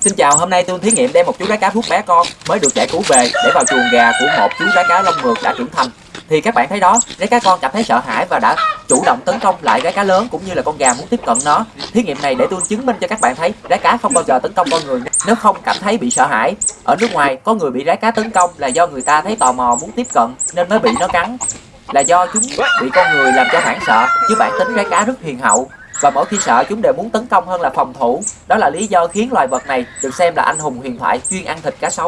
Xin chào, hôm nay tôi thí nghiệm đem một chú cá cá thuốc bé con mới được giải cứu về để vào chuồng gà của một chú cá cá lông mượt đã trưởng thành. Thì các bạn thấy đó, rái cá con cảm thấy sợ hãi và đã chủ động tấn công lại rái cá lớn cũng như là con gà muốn tiếp cận nó. Thí nghiệm này để tôi chứng minh cho các bạn thấy rái cá không bao giờ tấn công con người nếu không cảm thấy bị sợ hãi. Ở nước ngoài có người bị rái cá tấn công là do người ta thấy tò mò muốn tiếp cận nên mới bị nó cắn. Là do chúng bị con người làm cho hoảng sợ, chứ bản tính rái cá rất hiền hậu và mỗi khi sợ chúng đều muốn tấn công hơn là phòng thủ. Đó là lý do khiến loài vật này được xem là anh hùng huyền thoại chuyên ăn thịt cá sấu.